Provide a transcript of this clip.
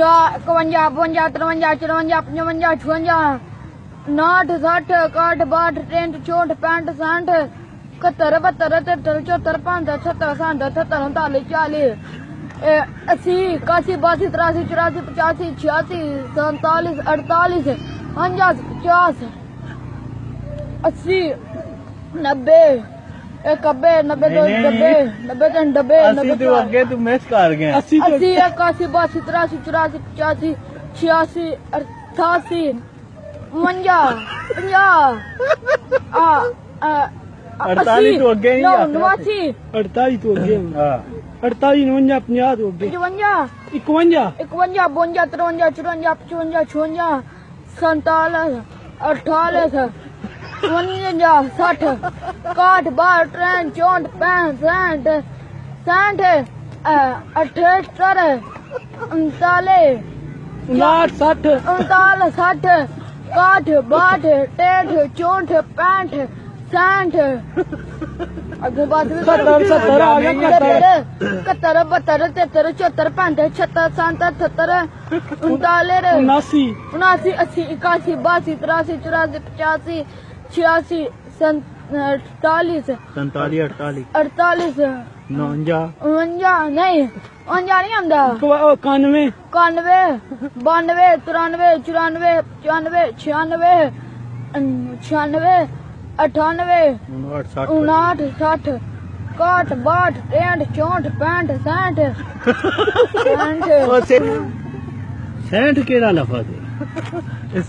اکوجا بونجا ترونجا چرونجا پچونجا چھوجا ناٹھ سٹھ اکٹھ باٹھ ٹینٹ چوٹ پینٹ سینٹ اکہتر بہتر تہتر چوہتر پانتر چھتر سانٹھ اٹھتر انتالی چالی اسی اکاسی باسی تراسی چوراسی پچاسی چھیاسی سینتالیس اڑتالیس انجاس پچاس اسی نبے ایک نبے دو نبے باسی تراسی چوراسی پچاسی چھیاسی اڑتالی تو نواسی پنجا اکوجا اکوجا بونجا ترونجا چروجا پچونجا چھونجا سنتالیس اڑتالیس ونجا سٹھ کاٹھ بار ٹرین چونٹ پین سینٹ سینٹ اٹھتر انتالے انتال سٹھ انتال سٹھ کاٹھ باٹھ ٹیٹھ چونٹ پینٹ سینٹ کتر بتر تیتر چوتر پینٹ چھتر سانت اٹھتر انتالے اناسی اناسی اسی اکاسی باسی تراسی چوراسی پچاسی چھیاسی اڑتالیس سنتالی اڑتالیس اڑتالیس۔ نونجا نونجا نہیں اونجا نہیں آندا۔ کانوے کانوے بانوے ترانوے چرانوے چانوے چھیانوے چھیانوے اٹھانوے اناٹھ ساٹھ۔ کاٹ باٹ ٹینٹ چونٹ پینٹ سینٹ سینٹ سینٹ کیڑا لفظ ہے؟